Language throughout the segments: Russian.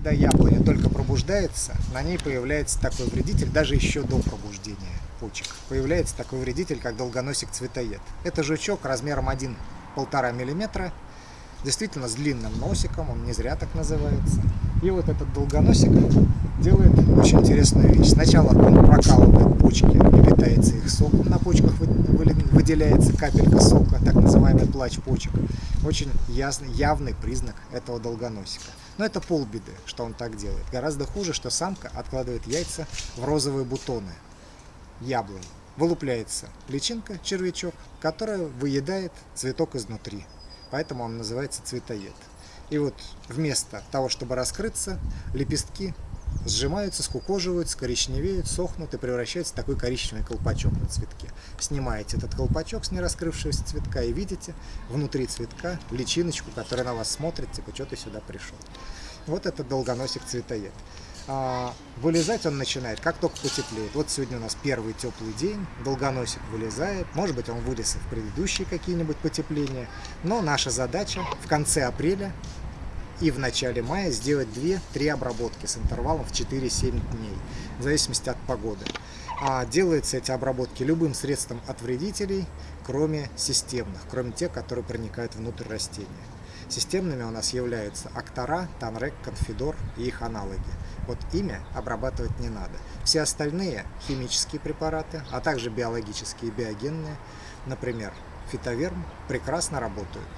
когда яблоня только пробуждается, на ней появляется такой вредитель, даже еще до пробуждения почек. Появляется такой вредитель, как долгоносик-цветоед. Это жучок размером 1-1,5 мм, действительно с длинным носиком, он не зря так называется. И вот этот долгоносик делает очень интересную вещь. Сначала он прокалывает почки, питается их соком, на почках выделяется капелька сока, так называемый плач почек. Очень ясный, явный признак этого долгоносика. Но это полбеды, что он так делает. Гораздо хуже, что самка откладывает яйца в розовые бутоны яблонь. Вылупляется личинка, червячок, которая выедает цветок изнутри. Поэтому он называется цветоед. И вот вместо того, чтобы раскрыться, лепестки сжимаются, скукоживаются, коричневеют, сохнут и превращаются в такой коричневый колпачок на цветке. Снимаете этот колпачок с нераскрывшегося цветка и видите внутри цветка личиночку, которая на вас смотрит, типа, что ты сюда пришел. Вот это долгоносик цветоед. А, вылезать он начинает, как только потеплеет. Вот сегодня у нас первый теплый день, долгоносик вылезает. Может быть, он вылез в предыдущие какие-нибудь потепления. Но наша задача в конце апреля и в начале мая сделать 2-3 обработки с интервалом в 4-7 дней, в зависимости от погоды. А делаются эти обработки любым средством от вредителей, кроме системных, кроме тех, которые проникают внутрь растения. Системными у нас являются Актора, Танрек, Конфидор и их аналоги. Вот имя обрабатывать не надо. Все остальные химические препараты, а также биологические и биогенные, например, фитоверм, прекрасно работают.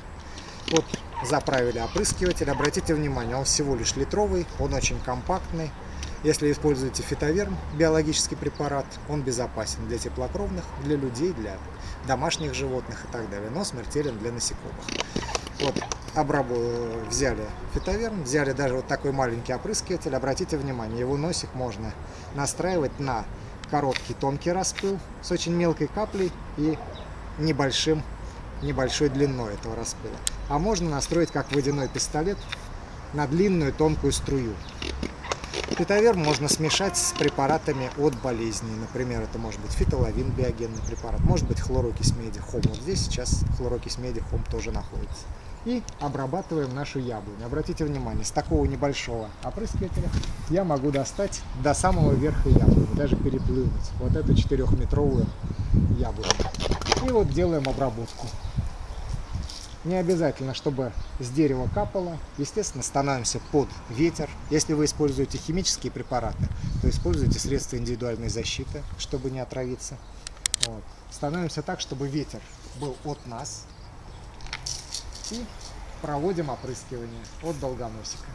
Вот заправили опрыскиватель. Обратите внимание, он всего лишь литровый, он очень компактный. Если используете фитоверм, биологический препарат, он безопасен для теплокровных, для людей, для домашних животных и так далее, но смертелен для насекомых. Вот, обрабу взяли фитоверм, взяли даже вот такой маленький опрыскиватель. Обратите внимание, его носик можно настраивать на короткий тонкий распыл с очень мелкой каплей и небольшим, небольшой длиной этого распыла а можно настроить как водяной пистолет на длинную тонкую струю. Фитоверм можно смешать с препаратами от болезней. Например, это может быть фитоловин, биогенный препарат, может быть хлорокись меди, хом. Вот здесь сейчас хлорокись меди, хом тоже находится. И обрабатываем нашу яблоню. Обратите внимание, с такого небольшого опрыскивателя я могу достать до самого верха яблони, даже переплывать вот эту 4-метровую яблоню. И вот делаем обработку. Не обязательно, чтобы с дерева капало. Естественно, становимся под ветер. Если вы используете химические препараты, то используйте средства индивидуальной защиты, чтобы не отравиться. Вот. Становимся так, чтобы ветер был от нас. И проводим опрыскивание от долгоносика.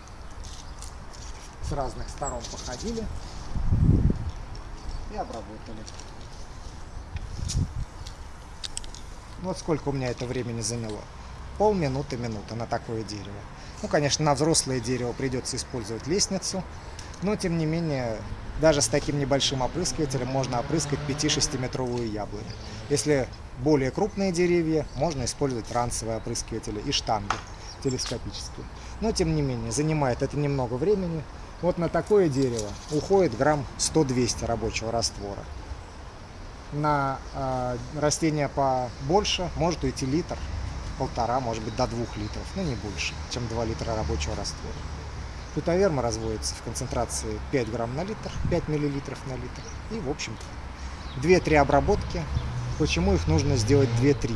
С разных сторон походили и обработали. Вот сколько у меня это времени заняло полминуты минуты на такое дерево. Ну, конечно, на взрослое дерево придется использовать лестницу, но, тем не менее, даже с таким небольшим опрыскивателем можно опрыскать 5-6 метровую яблоню. Если более крупные деревья, можно использовать ранцевые опрыскиватели и штанги телескопические. Но, тем не менее, занимает это немного времени. Вот на такое дерево уходит грамм 100-200 рабочего раствора. На э, растения побольше может уйти литр полтора, может быть, до двух литров, но не больше, чем 2 литра рабочего раствора. Фитоверма разводится в концентрации 5 грамм на литр, 5 миллилитров на литр. И, в общем-то, 2-3 обработки. Почему их нужно сделать 2-3?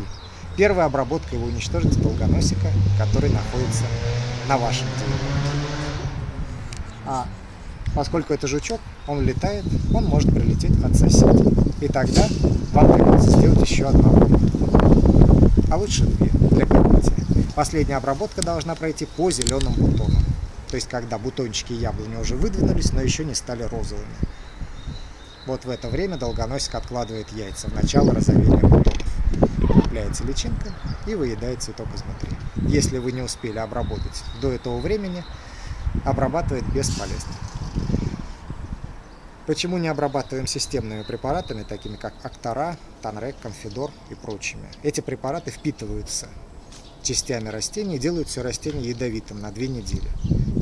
Первая обработка его уничтожит долгоносика, который находится на вашем дереве. А поскольку это жучок, он летает, он может прилететь от соседа. И тогда вам придется сделать еще одну а лучше две покрытия. Последняя обработка должна пройти по зеленым бутонам. То есть, когда бутончики яблони уже выдвинулись, но еще не стали розовыми. Вот в это время долгоносик откладывает яйца в начало розовения бутонов. Купляется личинка и выедает цветок изнутри. Если вы не успели обработать до этого времени, обрабатывать бесполезно. Почему не обрабатываем системными препаратами, такими как Актора, Танрек, Конфидор и прочими? Эти препараты впитываются частями растений делают все растение ядовитым на две недели.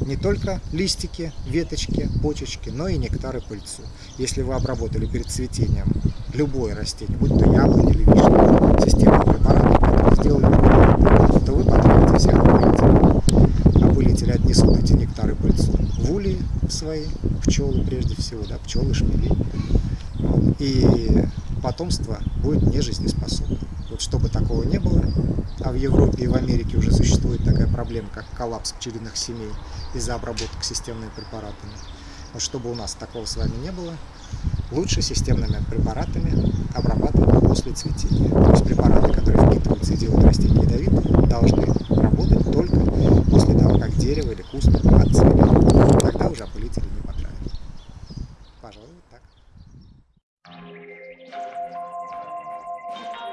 не только листики, веточки, почечки, но и нектар и пыльцу. Если вы обработали перед цветением любое растение, будь то яблоня или вишня, системным препаратом, который сделали, то вы потратите всех опылителей. Опылители отнесут эти нектары пыльцу в улей свои, пчелы прежде всего, да, пчелы, шмели. И потомство будет нежизнеспособным. Вот чтобы такого не было, а в Европе и в Америке уже существует такая проблема, как коллапс пчелиных семей из-за обработок системными препаратами. Вот чтобы у нас такого с вами не было, лучше системными препаратами обрабатывать после цветения. То есть препараты, которые впитываются и делают растения ядовитыми, должны работать только после того, как дерево или куст отцвели. Тогда уже опылители не потравят. Пожалуй, так. Thank you.